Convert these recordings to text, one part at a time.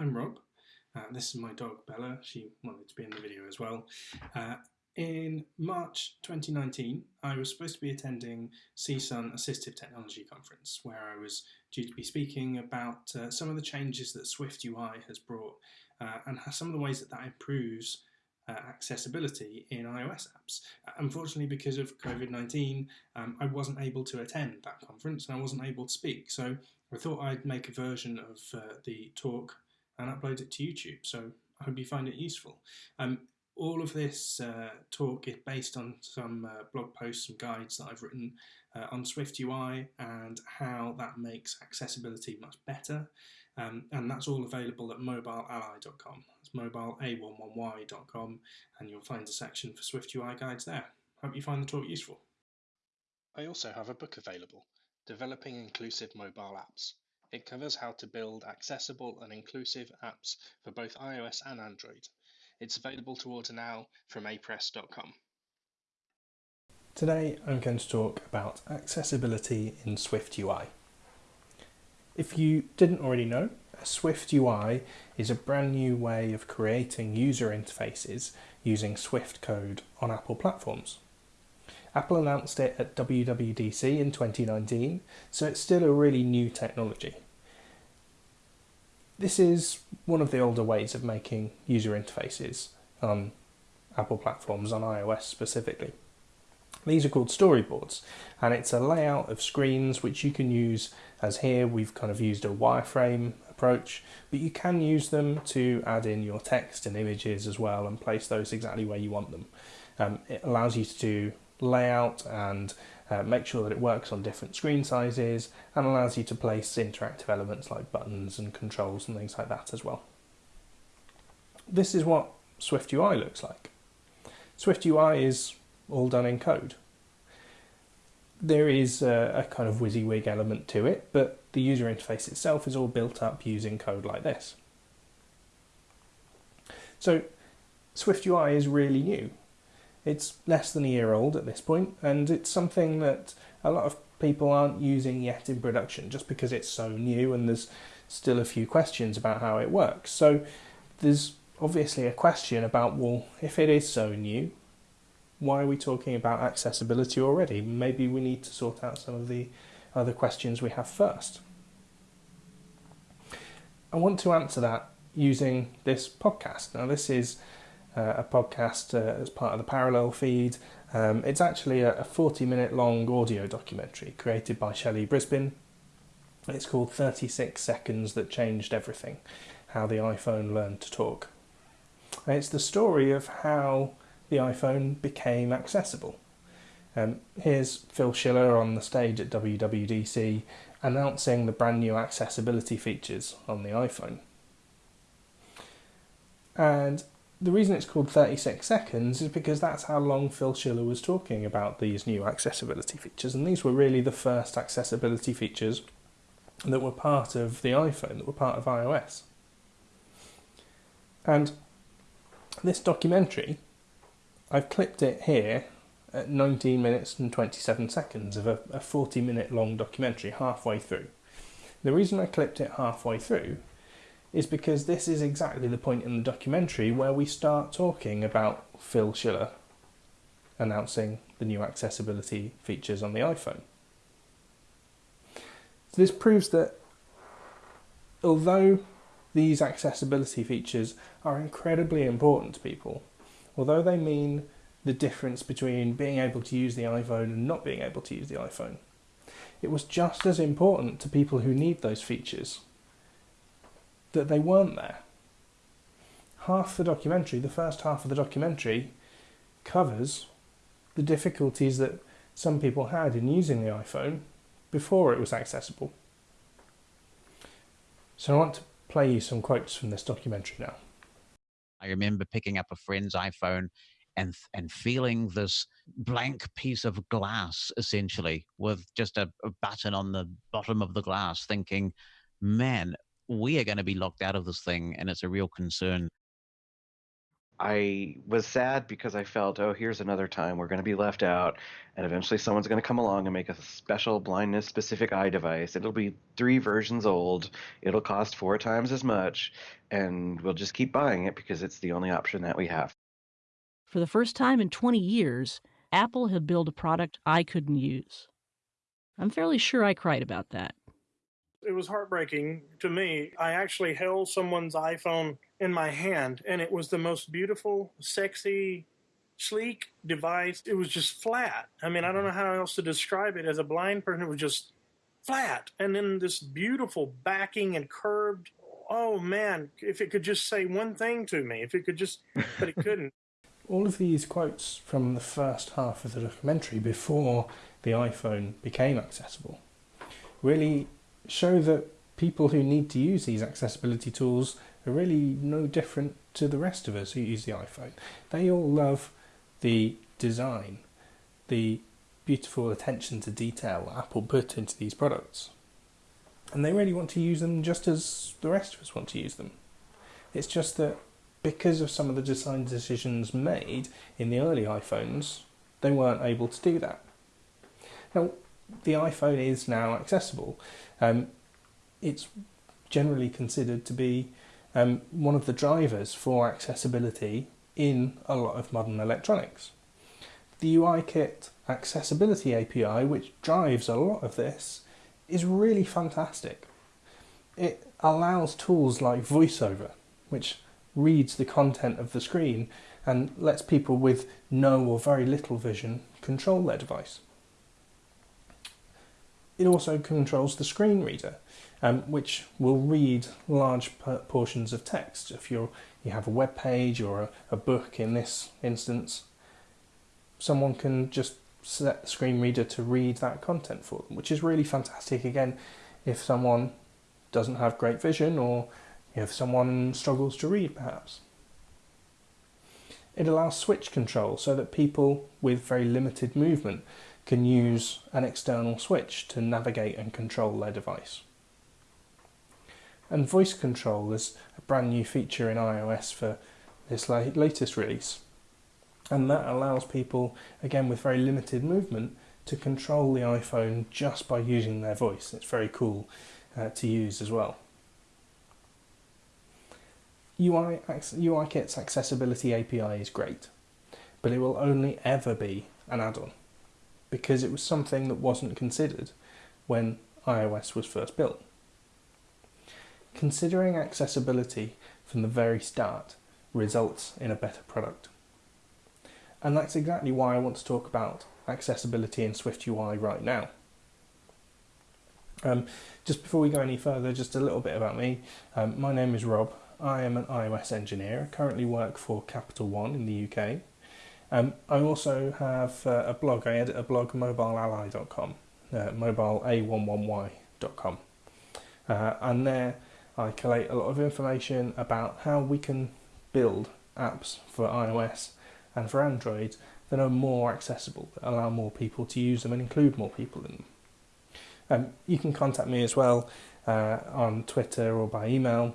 I'm Rob. Uh, this is my dog Bella. She wanted to be in the video as well. Uh, in March 2019, I was supposed to be attending CSUN Assistive Technology Conference, where I was due to be speaking about uh, some of the changes that Swift UI has brought uh, and some of the ways that that improves uh, accessibility in iOS apps. Uh, unfortunately, because of COVID-19, um, I wasn't able to attend that conference and I wasn't able to speak. So I thought I'd make a version of the talk and upload it to YouTube. So I hope you find it useful. Um, all of this uh, talk is based on some uh, blog posts and guides that I've written uh, on Swift UI and how that makes accessibility much better. Um, and that's all available at mobileally.com. It's mobileA11y.com and you'll find a section for Swift UI guides there. Hope you find the talk useful. I also have a book available, Developing Inclusive Mobile Apps. It covers how to build accessible and inclusive apps for both iOS and Android. It's available to order now from apress.com. Today I'm going to talk about accessibility in Swift UI. If you didn't already know, a Swift UI is a brand new way of creating user interfaces using Swift code on Apple platforms. Apple announced it at WWDC in 2019, so it's still a really new technology. This is one of the older ways of making user interfaces on Apple platforms, on iOS specifically. These are called storyboards, and it's a layout of screens which you can use as here we've kind of used a wireframe approach, but you can use them to add in your text and images as well and place those exactly where you want them. Um, it allows you to do layout and uh, make sure that it works on different screen sizes and allows you to place interactive elements like buttons and controls and things like that as well. This is what Swift UI looks like. Swift UI is all done in code. There is a, a kind of WYSIWYG element to it, but the user interface itself is all built up using code like this. So Swift UI is really new. It's less than a year old at this point, and it's something that a lot of people aren't using yet in production just because it's so new and there's still a few questions about how it works. So there's obviously a question about, well, if it is so new, why are we talking about accessibility already? Maybe we need to sort out some of the other questions we have first. I want to answer that using this podcast. Now, this is a podcast uh, as part of the Parallel feed. Um, it's actually a, a 40 minute long audio documentary created by Shelley Brisbane. It's called 36 Seconds That Changed Everything How the iPhone Learned to Talk. And it's the story of how the iPhone became accessible. Um, here's Phil Schiller on the stage at WWDC announcing the brand new accessibility features on the iPhone. And the reason it's called 36 seconds is because that's how long Phil Schiller was talking about these new accessibility features. And these were really the first accessibility features that were part of the iPhone, that were part of iOS. And this documentary I've clipped it here at 19 minutes and 27 seconds of a, a 40 minute long documentary halfway through. The reason I clipped it halfway through is because this is exactly the point in the documentary where we start talking about Phil Schiller announcing the new accessibility features on the iPhone. So this proves that although these accessibility features are incredibly important to people, although they mean the difference between being able to use the iPhone and not being able to use the iPhone, it was just as important to people who need those features that they weren't there. Half the documentary, the first half of the documentary, covers the difficulties that some people had in using the iPhone before it was accessible. So I want to play you some quotes from this documentary now. I remember picking up a friend's iPhone and and feeling this blank piece of glass essentially with just a, a button on the bottom of the glass thinking man we are going to be locked out of this thing and it's a real concern I was sad because I felt, oh, here's another time we're going to be left out, and eventually someone's going to come along and make a special blindness specific eye device. It'll be three versions old, it'll cost four times as much, and we'll just keep buying it because it's the only option that we have. For the first time in 20 years, Apple had built a product I couldn't use. I'm fairly sure I cried about that. It was heartbreaking to me. I actually held someone's iPhone in my hand, and it was the most beautiful, sexy, sleek device. It was just flat. I mean, I don't know mm-hmm. how else to describe it. As a blind person, it was just flat. And then this beautiful backing and curved. Oh man, if it could just say one thing to me, if it could just, but it couldn't. All of these quotes from the first half of the documentary before the iPhone became accessible really show that people who need to use these accessibility tools are really no different to the rest of us who use the iPhone. They all love the design, the beautiful attention to detail Apple put into these products. And they really want to use them just as the rest of us want to use them. It's just that because of some of the design decisions made in the early iPhones, they weren't able to do that. Now, the iPhone is now accessible. Um, it's generally considered to be um, one of the drivers for accessibility in a lot of modern electronics. The UIKit accessibility API, which drives a lot of this, is really fantastic. It allows tools like VoiceOver, which reads the content of the screen and lets people with no or very little vision control their device. It also controls the screen reader, um, which will read large portions of text. If you you have a web page or a, a book in this instance, someone can just set the screen reader to read that content for them, which is really fantastic. Again, if someone doesn't have great vision or if someone struggles to read, perhaps. It allows switch control so that people with very limited movement can use an external switch to navigate and control their device. And voice control is a brand new feature in iOS for this latest release. And that allows people, again with very limited movement, to control the iPhone just by using their voice. It's very cool uh, to use as well. UI, UIKit's accessibility API is great, but it will only ever be an add-on because it was something that wasn't considered when iOS was first built. Considering accessibility from the very start results in a better product. And that's exactly why I want to talk about accessibility in SwiftUI right now. Um, just before we go any further, just a little bit about me. Um, my name is Rob. I am an iOS engineer. I currently work for Capital One in the UK. Um, I also have uh, a blog. I edit a blog, mobileally.com, uh, mobileA11y.com. Uh, and there I collate a lot of information about how we can build apps for iOS and for Android that are more accessible, that allow more people to use them and include more people in them. Um, you can contact me as well uh, on Twitter or by email.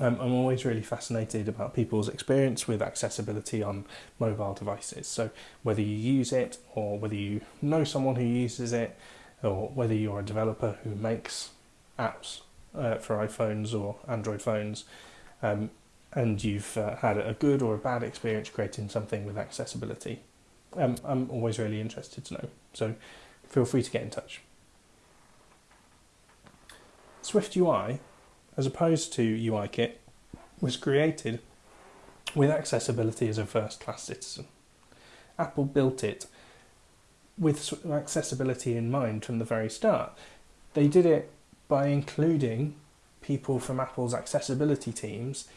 Um, I'm always really fascinated about people's experience with accessibility on mobile devices. So, whether you use it or whether you know someone who uses it, or whether you're a developer who makes apps uh, for iPhones or Android phones, um, and you've uh, had a good or a bad experience creating something with accessibility, um, I'm always really interested to know. So feel free to get in touch. Swift UI, as opposed to UIKit, was created with accessibility as a first class citizen. Apple built it with accessibility in mind from the very start. They did it by including people from Apple's accessibility teams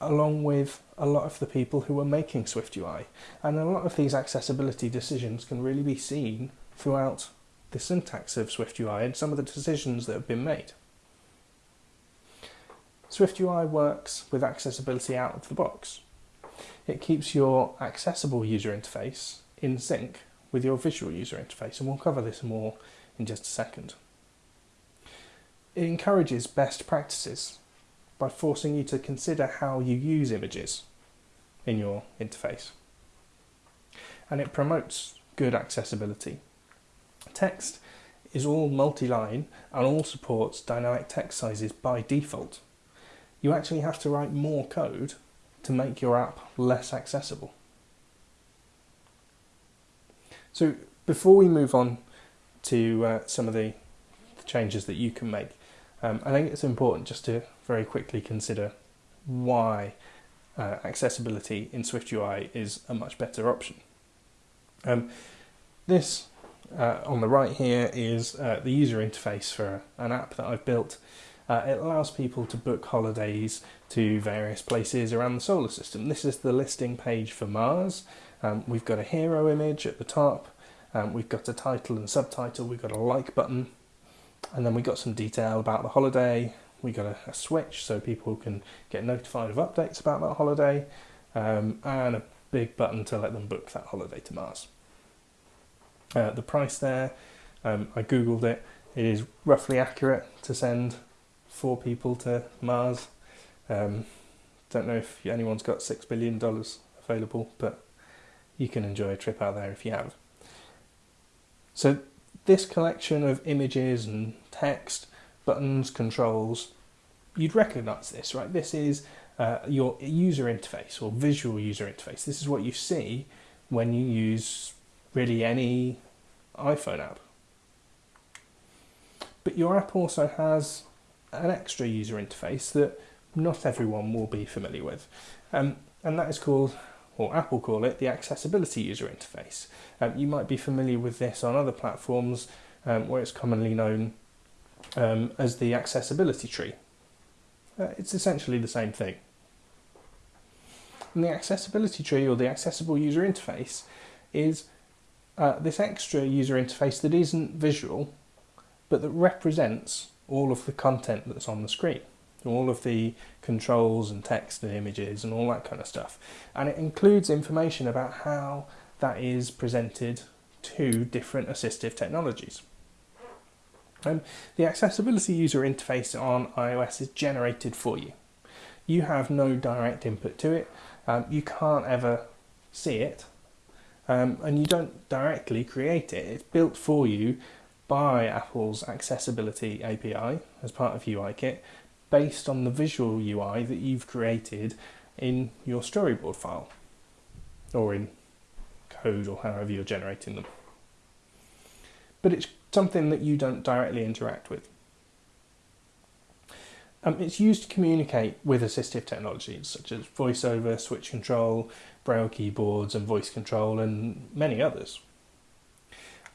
along with a lot of the people who were making SwiftUI. And a lot of these accessibility decisions can really be seen throughout the syntax of SwiftUI and some of the decisions that have been made. SwiftUI works with accessibility out of the box. It keeps your accessible user interface in sync with your visual user interface, and we'll cover this more in just a second. It encourages best practices by forcing you to consider how you use images. in your interface. And it promotes good accessibility. Text is all multi-line and all supports dynamic text sizes by default. You actually have to write more code to make your app less accessible. So before we move on to uh, some of the changes that you can make, um, I think it's important just to very quickly consider why uh, accessibility in SwiftUI is a much better option. Um, this uh, on the right here is uh, the user interface for an app that I've built. Uh, it allows people to book holidays to various places around the solar system. This is the listing page for Mars. Um, we've got a hero image at the top. Um, we've got a title and subtitle. We've got a like button. And then we've got some detail about the holiday. We've got a, a switch so people can get notified of updates about that holiday. Um, and a big button to let them book that holiday to Mars. Uh, the price there, um, I googled it. It is roughly accurate to send four people to Mars. Um, don't know if anyone's got six billion dollars available, but you can enjoy a trip out there if you have. So this collection of images and text, buttons, controls, you'd recognize this, right? This is uh, your user interface or visual user interface. This is what you see when you use really any iPhone app. But your app also has an extra user interface that not everyone will be familiar with. Um, and that is called, or Apple call it, the accessibility user interface. Um, you might be familiar with this on other platforms um, where it's commonly known um, as the accessibility tree. Uh, it's essentially the same thing. And the accessibility tree or the accessible user interface is uh, this extra user interface that isn't visual but that represents all of the content that's on the screen all of the controls and text and images and all that kind of stuff. And it includes information about how that is presented to different assistive technologies. Um, the accessibility user interface on iOS is generated for you. You have no direct input to it. Um, you can't ever see it. Um, and you don't directly create it. It's built for you by Apple's Accessibility API as part of UIKit based on the visual UI that you've created in your storyboard file or in code or however you're generating them. But it's something that you don't directly interact with. Um, it's used to communicate with assistive technologies such as voiceover, switch control, braille keyboards and voice control and many others.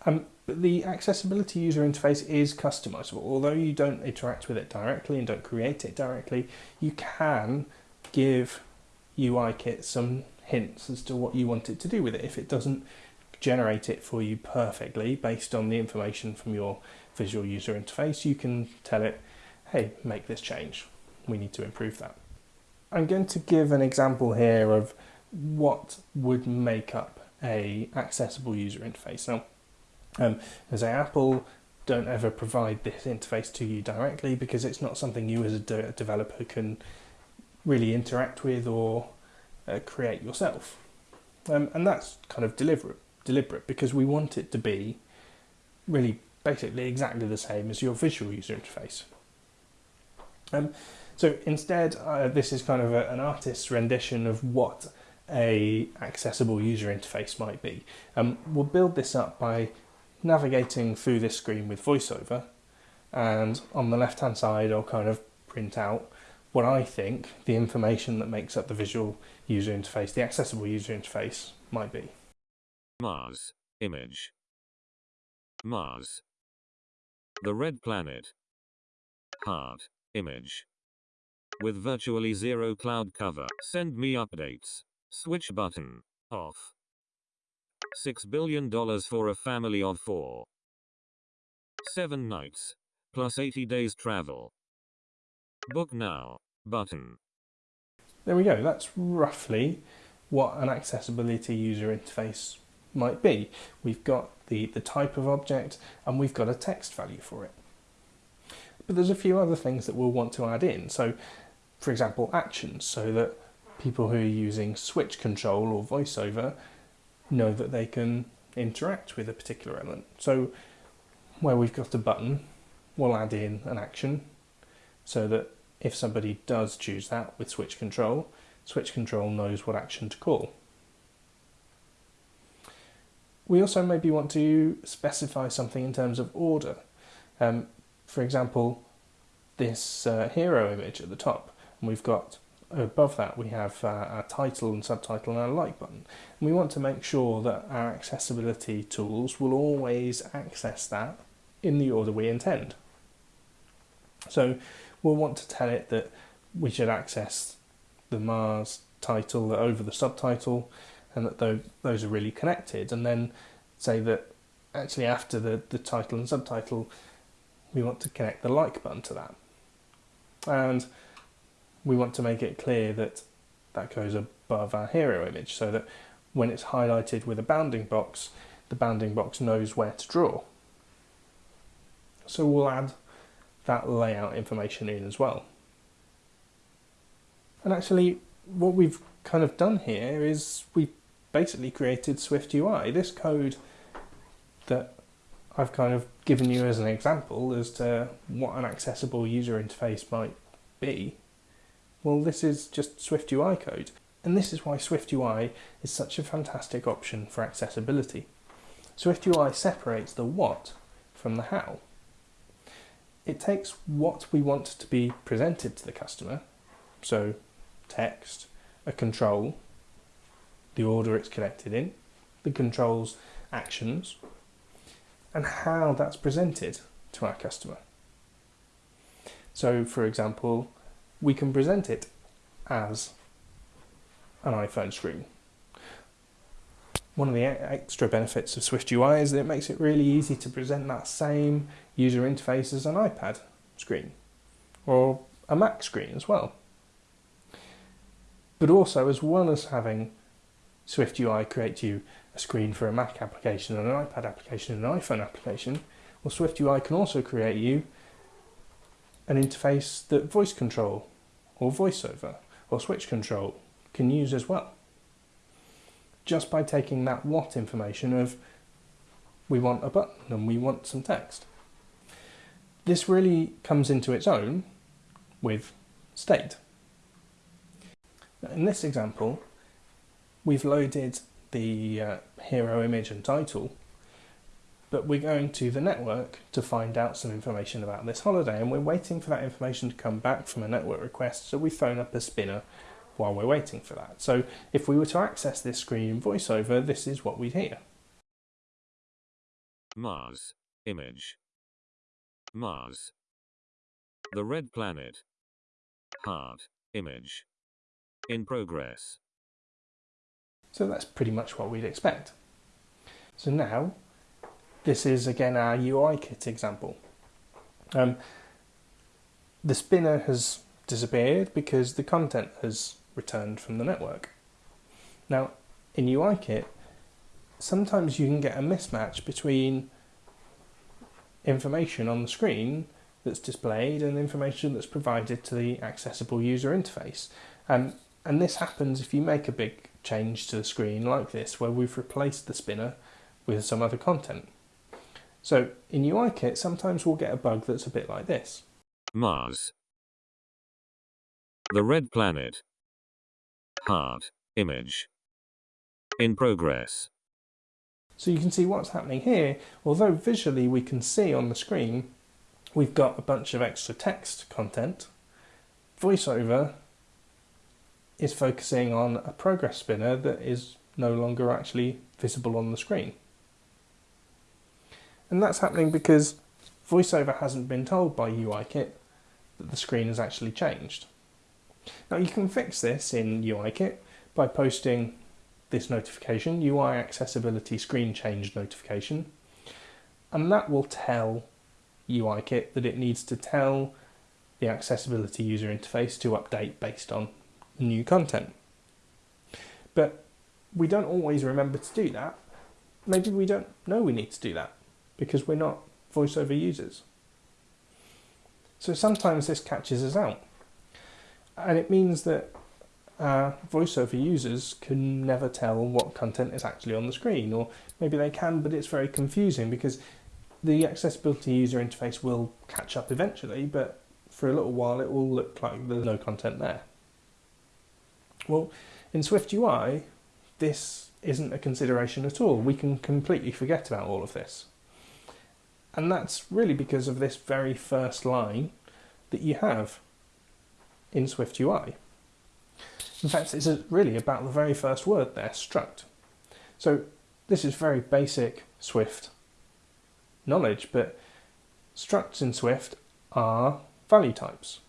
Um, the accessibility user interface is customizable. Although you don't interact with it directly and don't create it directly, you can give UIKit some hints as to what you want it to do with it. If it doesn't generate it for you perfectly based on the information from your visual user interface, you can tell it, hey, make this change. We need to improve that. I'm going to give an example here of what would make up a accessible user interface. Now, um, as Apple don't ever provide this interface to you directly because it's not something you as a de developer can really interact with or uh, create yourself. Um, and that's kind of deliberate, deliberate because we want it to be really basically exactly the same as your visual user interface. Um, so instead, uh, this is kind of a, an artist's rendition of what a accessible user interface might be. Um, we'll build this up by navigating through this screen with VoiceOver and on the left hand side I'll kind of print out what I think the information that makes up the visual user interface, the accessible user interface might be. Mars. Image. Mars. The red planet. Heart. Image. With virtually zero cloud cover. Send me updates. Switch button. Off. $6 billion for a family of four. Seven nights. Plus 80 days travel. Book now. Button. There we go. That's roughly what an accessibility user interface might be. We've got the, the type of object and we've got a text value for it. But there's a few other things that we'll want to add in. So, for example, actions, so that people who are using switch control or voiceover know that they can interact with a particular element. So where we've got a button, we'll add in an action so that if somebody does choose that with switch control, switch control knows what action to call. We also maybe want to specify something in terms of order. Um, for example, this uh, hero image at the top, and we've got above that we have uh, our title and subtitle and a like button. And we want to make sure that our accessibility tools will always access that in the order we intend. So we'll want to tell it that we should access the Mars title over the subtitle and that those are really connected and then say that actually after the, the title and subtitle we want to connect the like button to that and we want to make it clear that that goes above our hero image so that when it's highlighted with a bounding box the bounding box knows where to draw so we'll add that layout information in as well and actually what we've kind of done here is we've basically created Swift UI. This code that I've kind of given you as an example as to what an accessible user interface might be, well, this is just SwiftUI code. And this is why SwiftUI is such a fantastic option for accessibility. SwiftUI separates the what from the how. It takes what we want to be presented to the customer, so text, a control, the order it's connected in, the control's actions, and how that's presented to our customer. So, for example, we can present it as an iPhone screen. One of the extra benefits of Swift UI is that it makes it really easy to present that same user interface as an iPad screen or a Mac screen as well. But also, as well as having Swift UI create you a screen for a Mac application and an iPad application and an iPhone application, well, Swift UI can also create you an interface that voice control or voiceover or switch control can use as well. Just by taking that what information of we want a button and we want some text. This really comes into its own with state. In this example, we've loaded the uh, hero image and title, but we're going to the network to find out some information about this holiday, and we're waiting for that information to come back from a network request, so we phone up a spinner while we're waiting for that. So if we were to access this screen in VoiceOver, this is what we'd hear. Mars. Image. Mars. The red planet. Heart. Image. In progress. So that's pretty much what we'd expect. So now, this is again our UIKit example. Um, the spinner has disappeared because the content has returned from the network. Now, in UIKit, sometimes you can get a mismatch between information on the screen that's displayed and information that's provided to the accessible user interface. Um, and this happens if you make a big change to the screen like this, where we've replaced the spinner with some other content. So in UIKit, sometimes we'll get a bug that's a bit like this. Mars. The red planet. Heart. Image. In progress. So you can see what's happening here. Although visually we can see on the screen, we've got a bunch of extra text content. VoiceOver is focusing on a progress spinner that is no longer actually visible on the screen. And that's happening because VoiceOver hasn't been told by UIKit that the screen has actually changed. Now you can fix this in UIKit by posting this notification, UI accessibility screen change notification, and that will tell UIKit that it needs to tell the accessibility user interface to update based on new content. But we don't always remember to do that. Maybe we don't know we need to do that because we're not voiceover users. So sometimes this catches us out. And it means that uh, voiceover users can never tell what content is actually on the screen, or maybe they can, but it's very confusing because the accessibility user interface will catch up eventually, but for a little while it will look like there's no content there. Well, in Swift UI, this isn't a consideration at all. We can completely forget about all of this. And that's really because of this very first line that you have in Swift UI. In fact, it's really about the very first word there, struct. So this is very basic Swift knowledge, but structs in Swift are value types.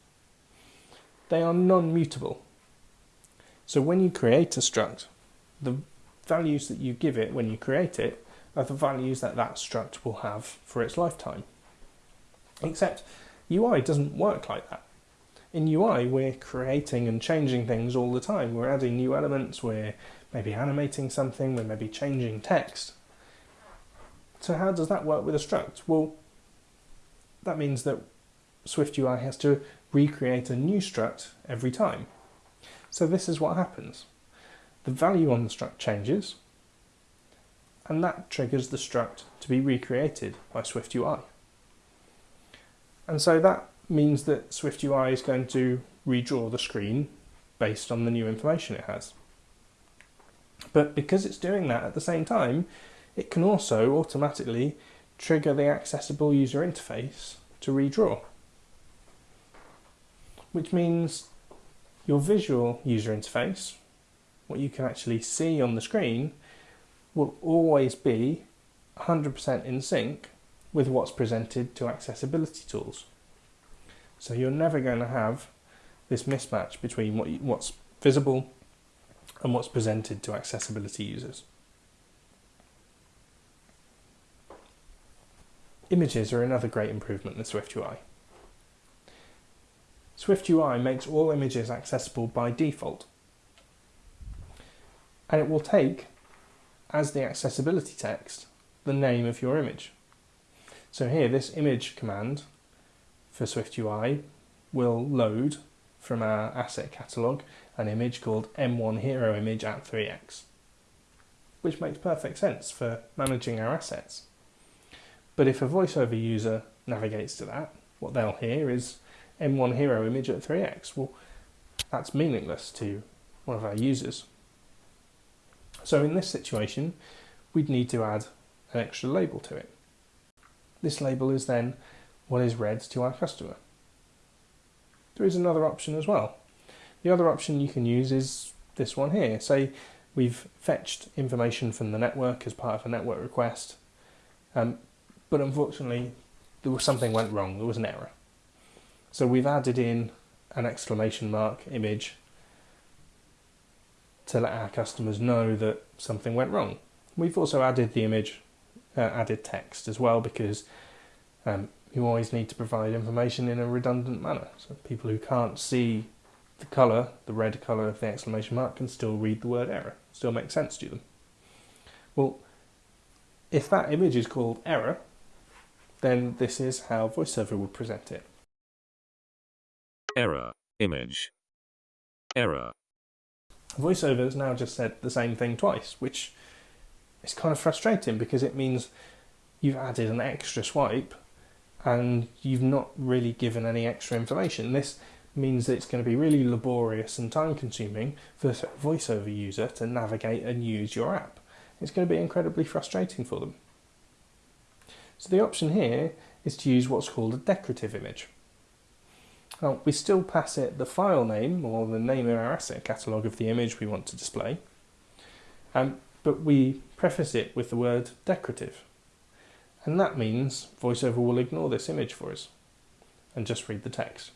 They are non-mutable. So when you create a struct, the values that you give it when you create it are the values that that struct will have for its lifetime. Except UI doesn't work like that. In UI, we're creating and changing things all the time. We're adding new elements, we're maybe animating something, we're maybe changing text. So how does that work with a struct? Well, that means that Swift UI has to recreate a new struct every time. So this is what happens. The value on the struct changes, and that triggers the struct to be recreated by SwiftUI. And so that means that SwiftUI is going to redraw the screen based on the new information it has. But because it's doing that at the same time, it can also automatically trigger the accessible user interface to redraw. Which means your visual user interface, what you can actually see on the screen, will always be 100% in sync with what's presented to accessibility tools. So you're never going to have this mismatch between what you, what's visible and what's presented to accessibility users. Images are another great improvement in SwiftUI. SwiftUI makes all images accessible by default. And it will take, as the accessibility text, the name of your image. So here, this image command for SwiftUI will load from our asset catalog an image called M1 Hero Image at 3x, which makes perfect sense for managing our assets. But if a voiceover user navigates to that, what they'll hear is M1 hero image at 3x. Well, that's meaningless to one of our users. So in this situation, we'd need to add an extra label to it. This label is then what is read to our customer. There is another option as well. The other option you can use is this one here. Say we've fetched information from the network as part of a network request, um, but unfortunately there was something went wrong, there was an error. So we've added in an exclamation mark image to let our customers know that something went wrong. We've also added the image, uh, added text as well because um, you always need to provide information in a redundant manner. So people who can't see the colour, the red colour of the exclamation mark, can still read the word error, still makes sense to them. Well, if that image is called error, then this is how VoiceOver would present it. Error. Image. Error. VoiceOver has now just said the same thing twice, which is kind of frustrating because it means you've added an extra swipe and you've not really given any extra information. This means that it's going to be really laborious and time consuming for the VoiceOver user to navigate and use your app. It's going to be incredibly frustrating for them. So the option here is to use what's called a decorative image. Now we still pass it the file name or the name of our asset catalogue of the image we want to display, um, but we preface it with the word decorative. And that means VoiceOver will ignore this image for us and just read the text.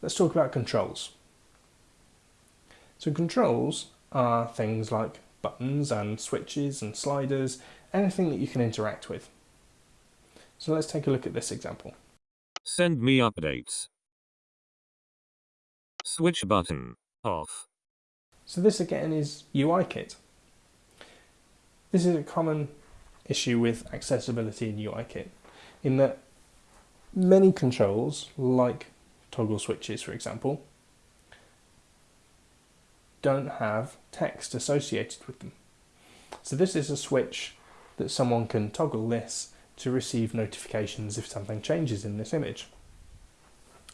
Let's talk about controls. So controls are things like buttons and switches and sliders anything that you can interact with. So let's take a look at this example. Send me updates. Switch button, off. So this again is UIKit. This is a common issue with accessibility in UIKit, in that many controls, like toggle switches for example, don't have text associated with them. So this is a switch that someone can toggle this to receive notifications if something changes in this image.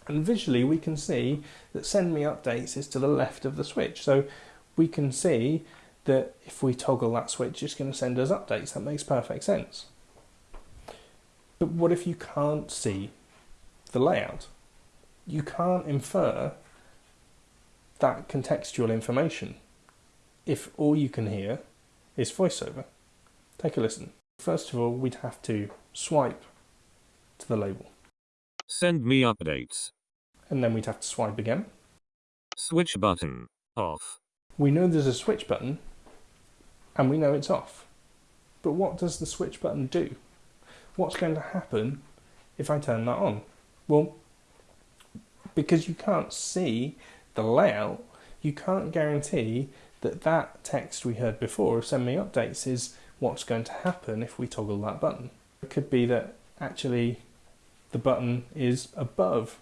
And visually we can see that send me updates is to the left of the switch. So we can see that if we toggle that switch, it's going to send us updates. That makes perfect sense. But what if you can't see the layout? You can't infer that contextual information if all you can hear is voiceover. Take a listen. First of all, we'd have to swipe to the label. Send me updates. And then we'd have to swipe again. Switch button. Off. We know there's a switch button and we know it's off. But what does the switch button do? What's going to happen if I turn that on? Well, because you can't see the layout, you can't guarantee that that text we heard before, send me updates, is what's going to happen if we toggle that button. It could be that actually the button is above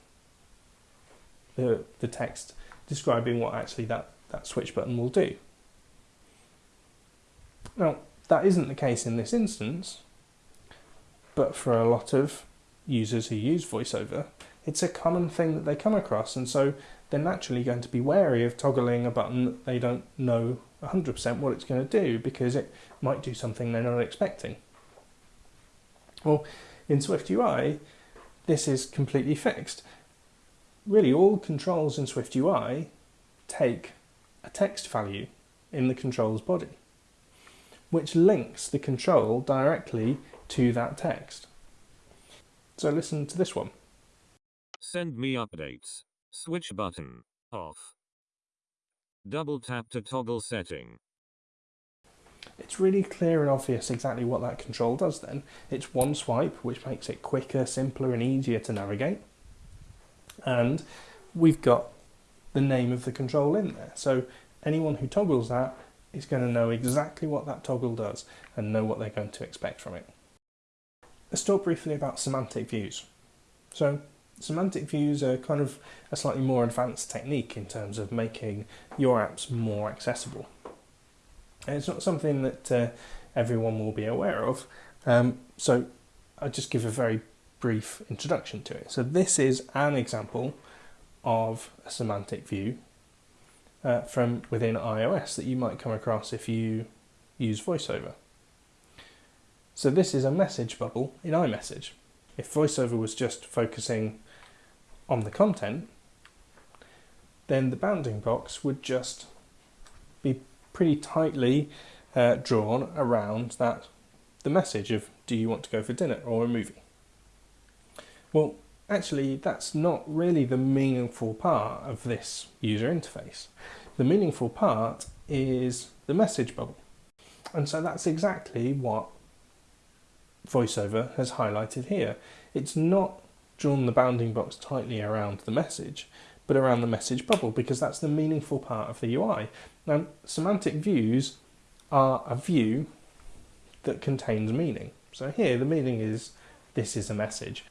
the, the text describing what actually that, that switch button will do. Now, that isn't the case in this instance, but for a lot of users who use VoiceOver, it's a common thing that they come across, and so they're naturally going to be wary of toggling a button that they don't know 100% what it's going to do because it might do something they're not expecting. Well, in SwiftUI, this is completely fixed. Really, all controls in SwiftUI take a text value in the control's body, which links the control directly to that text. So listen to this one. Send me updates. Switch button. Off. Double tap to toggle setting. It's really clear and obvious exactly what that control does then. It's one swipe, which makes it quicker, simpler and easier to navigate. And we've got the name of the control in there. So anyone who toggles that is going to know exactly what that toggle does and know what they're going to expect from it. Let's talk briefly about semantic views. So Semantic views are kind of a slightly more advanced technique in terms of making your apps more accessible. And it's not something that uh, everyone will be aware of, um, so I'll just give a very brief introduction to it. So this is an example of a semantic view uh, from within iOS that you might come across if you use VoiceOver. So this is a message bubble in iMessage. If VoiceOver was just focusing on the content, then the bounding box would just be pretty tightly uh, drawn around that the message of do you want to go for dinner or a movie. Well, actually, that's not really the meaningful part of this user interface. The meaningful part is the message bubble. And so that's exactly what VoiceOver has highlighted here. It's not drawn the bounding box tightly around the message, but around the message bubble because that's the meaningful part of the UI. Now, semantic views are a view that contains meaning. So here the meaning is this is a message.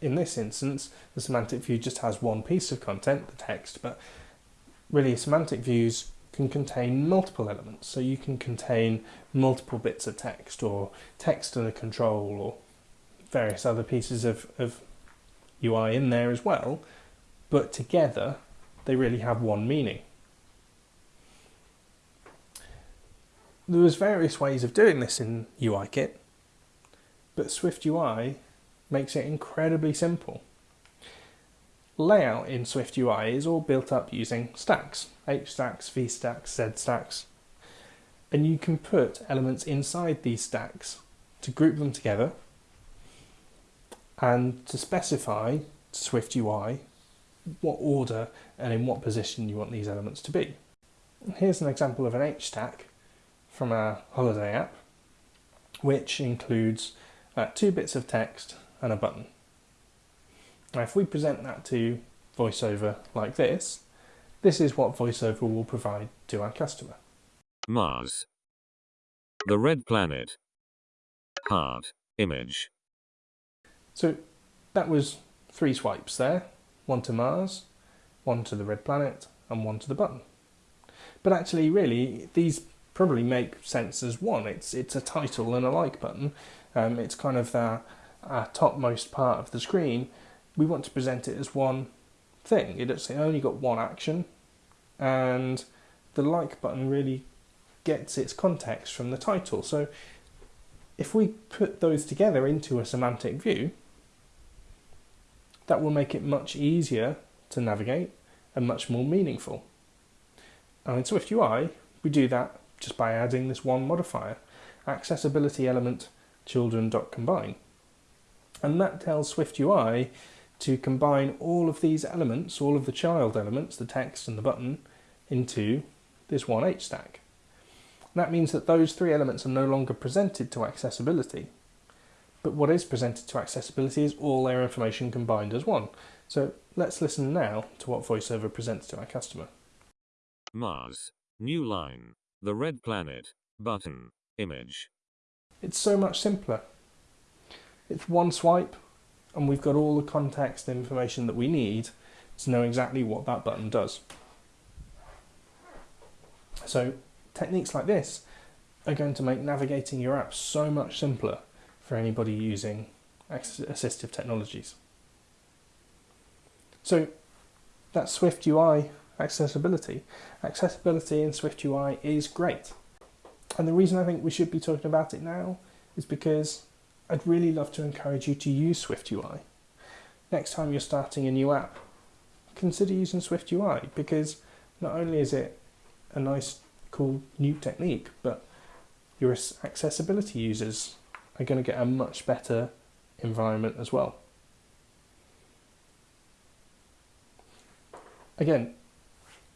In this instance, the semantic view just has one piece of content, the text, but really semantic views can contain multiple elements. So you can contain multiple bits of text or text and a control or various other pieces of, of UI in there as well, but together they really have one meaning. There was various ways of doing this in UIKit, but SwiftUI makes it incredibly simple. Layout in SwiftUI is all built up using stacks, H stacks, V stacks, Z stacks, and you can put elements inside these stacks to group them together and to specify to SwiftUI what order and in what position you want these elements to be. Here's an example of an H stack from our holiday app, which includes uh, two bits of text and a button. Now, if we present that to VoiceOver like this, this is what VoiceOver will provide to our customer. Mars. The red planet. Heart. Image. So that was three swipes there, one to Mars, one to the red planet, and one to the button. But actually, really, these probably make sense as one. It's it's a title and a like button. Um, it's kind of the topmost part of the screen. We want to present it as one thing. It's only got one action, and the like button really gets its context from the title. So if we put those together into a semantic view, that will make it much easier to navigate and much more meaningful. And in SwiftUI, we do that just by adding this one modifier, accessibility element children.combine. And that tells SwiftUI to combine all of these elements, all of the child elements, the text and the button, into this one H stack. That means that those three elements are no longer presented to accessibility. But what is presented to accessibility is all their information combined as one. So let's listen now to what VoiceOver presents to our customer. Mars. New line. The red planet. Button. Image. It's so much simpler. It's one swipe, and we've got all the context information that we need to know exactly what that button does. So techniques like this are going to make navigating your app so much simpler for anybody using assistive technologies. So that's Swift UI accessibility. Accessibility in Swift UI is great. And the reason I think we should be talking about it now is because I'd really love to encourage you to use Swift UI. Next time you're starting a new app, consider using Swift UI because not only is it a nice cool new technique, but your accessibility users are going to get a much better environment as well. Again,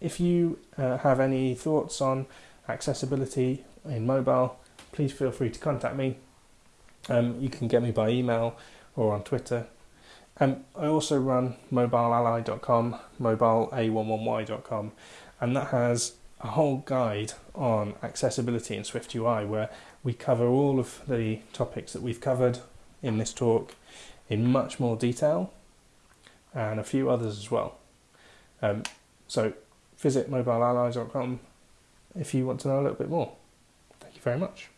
if you uh, have any thoughts on accessibility in mobile, please feel free to contact me. Um, you can get me by email or on Twitter. Um, I also run mobileally.com, mobileA11y.com, and that has a whole guide on accessibility in SwiftUI where we cover all of the topics that we've covered in this talk in much more detail and a few others as well. Um, so visit mobileally.com if you want to know a little bit more. Thank you very much.